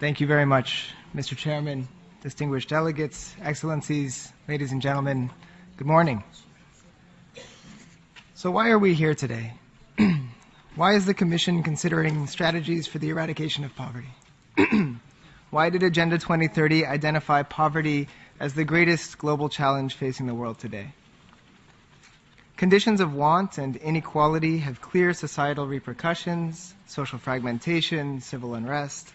Thank you very much, Mr. Chairman, distinguished delegates, excellencies, ladies and gentlemen. Good morning. So why are we here today? why is the Commission considering strategies for the eradication of poverty? why did Agenda 2030 identify poverty as the greatest global challenge facing the world today? Conditions of want and inequality have clear societal repercussions, social fragmentation, civil unrest.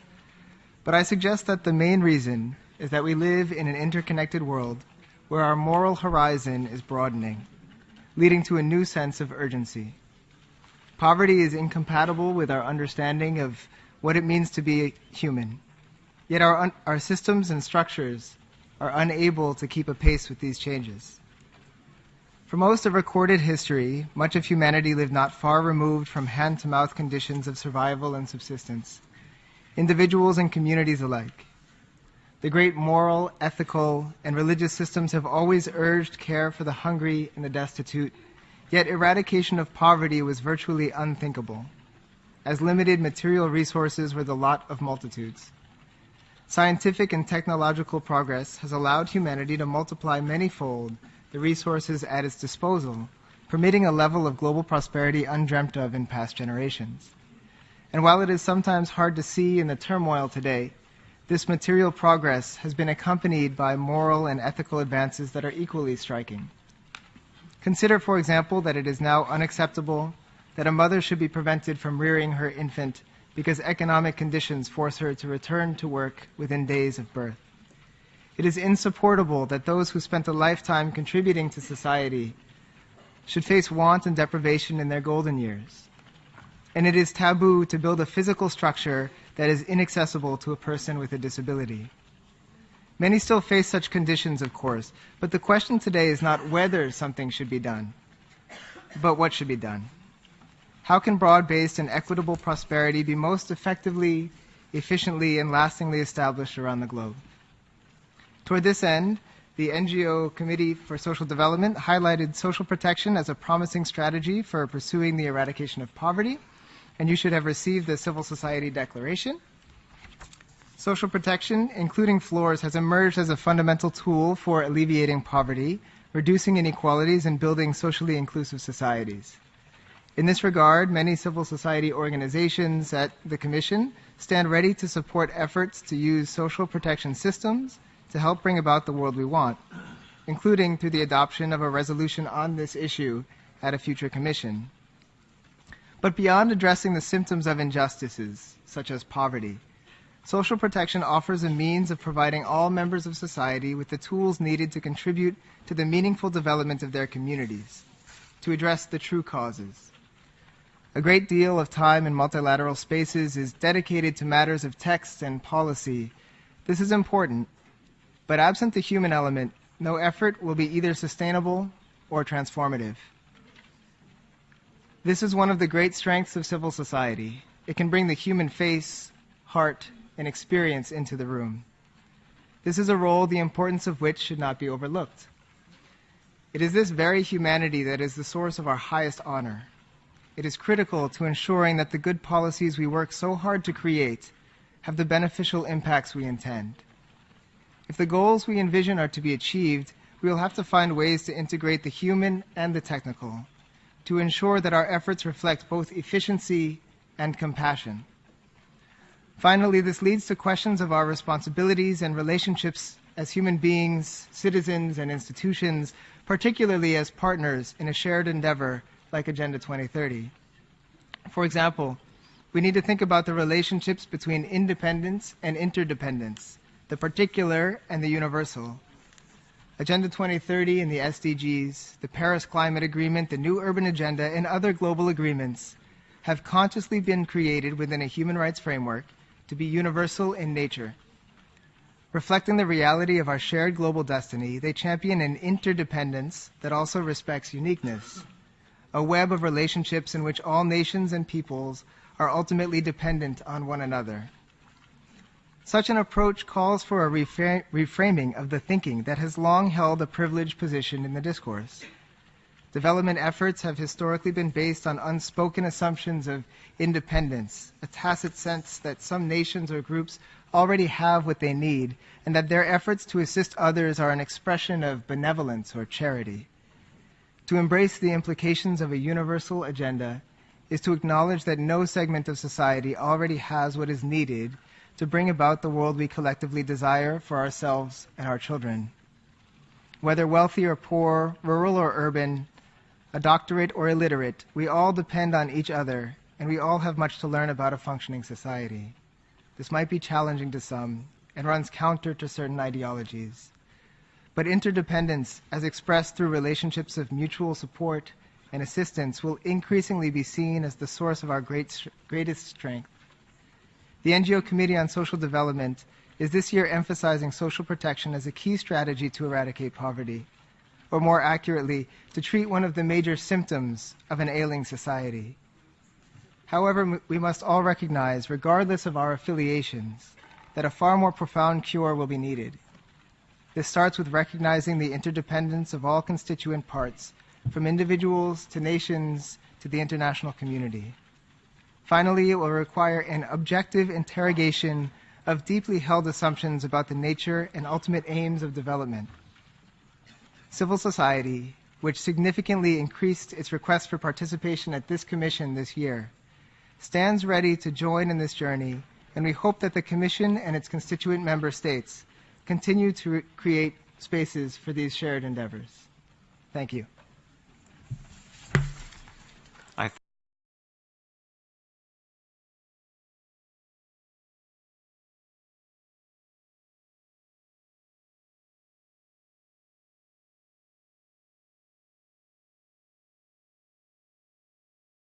But I suggest that the main reason is that we live in an interconnected world where our moral horizon is broadening, leading to a new sense of urgency. Poverty is incompatible with our understanding of what it means to be human. Yet our, our systems and structures are unable to keep a pace with these changes. For most of recorded history, much of humanity lived not far removed from hand to mouth conditions of survival and subsistence, individuals and communities alike. The great moral, ethical, and religious systems have always urged care for the hungry and the destitute, yet eradication of poverty was virtually unthinkable, as limited material resources were the lot of multitudes. Scientific and technological progress has allowed humanity to multiply manyfold the resources at its disposal, permitting a level of global prosperity undreamt of in past generations. And while it is sometimes hard to see in the turmoil today, this material progress has been accompanied by moral and ethical advances that are equally striking. Consider, for example, that it is now unacceptable that a mother should be prevented from rearing her infant because economic conditions force her to return to work within days of birth. It is insupportable that those who spent a lifetime contributing to society should face want and deprivation in their golden years. And it is taboo to build a physical structure that is inaccessible to a person with a disability. Many still face such conditions, of course, but the question today is not whether something should be done, but what should be done. How can broad-based and equitable prosperity be most effectively, efficiently, and lastingly established around the globe? Toward this end, the NGO Committee for Social Development highlighted social protection as a promising strategy for pursuing the eradication of poverty, and you should have received the Civil Society Declaration. Social protection, including floors, has emerged as a fundamental tool for alleviating poverty, reducing inequalities, and building socially inclusive societies. In this regard, many civil society organizations at the Commission stand ready to support efforts to use social protection systems to help bring about the world we want, including through the adoption of a resolution on this issue at a future commission. But beyond addressing the symptoms of injustices, such as poverty, social protection offers a means of providing all members of society with the tools needed to contribute to the meaningful development of their communities, to address the true causes. A great deal of time in multilateral spaces is dedicated to matters of text and policy. This is important, but absent the human element, no effort will be either sustainable or transformative. This is one of the great strengths of civil society. It can bring the human face, heart, and experience into the room. This is a role the importance of which should not be overlooked. It is this very humanity that is the source of our highest honor. It is critical to ensuring that the good policies we work so hard to create have the beneficial impacts we intend. If the goals we envision are to be achieved, we will have to find ways to integrate the human and the technical to ensure that our efforts reflect both efficiency and compassion. Finally, this leads to questions of our responsibilities and relationships as human beings, citizens, and institutions, particularly as partners in a shared endeavor like Agenda 2030. For example, we need to think about the relationships between independence and interdependence, the particular and the universal. Agenda 2030 and the SDGs, the Paris Climate Agreement, the New Urban Agenda, and other global agreements have consciously been created within a human rights framework to be universal in nature. Reflecting the reality of our shared global destiny, they champion an interdependence that also respects uniqueness, a web of relationships in which all nations and peoples are ultimately dependent on one another. Such an approach calls for a refra reframing of the thinking that has long held a privileged position in the discourse. Development efforts have historically been based on unspoken assumptions of independence, a tacit sense that some nations or groups already have what they need and that their efforts to assist others are an expression of benevolence or charity. To embrace the implications of a universal agenda is to acknowledge that no segment of society already has what is needed to bring about the world we collectively desire for ourselves and our children. Whether wealthy or poor, rural or urban, a doctorate or illiterate, we all depend on each other and we all have much to learn about a functioning society. This might be challenging to some and runs counter to certain ideologies. But interdependence, as expressed through relationships of mutual support and assistance, will increasingly be seen as the source of our great, greatest strength. The NGO Committee on Social Development is this year emphasizing social protection as a key strategy to eradicate poverty, or more accurately, to treat one of the major symptoms of an ailing society. However, we must all recognize, regardless of our affiliations, that a far more profound cure will be needed. This starts with recognizing the interdependence of all constituent parts, from individuals to nations to the international community. Finally, it will require an objective interrogation of deeply held assumptions about the nature and ultimate aims of development. Civil society, which significantly increased its request for participation at this commission this year, stands ready to join in this journey, and we hope that the Commission and its constituent member states continue to create spaces for these shared endeavors. Thank you.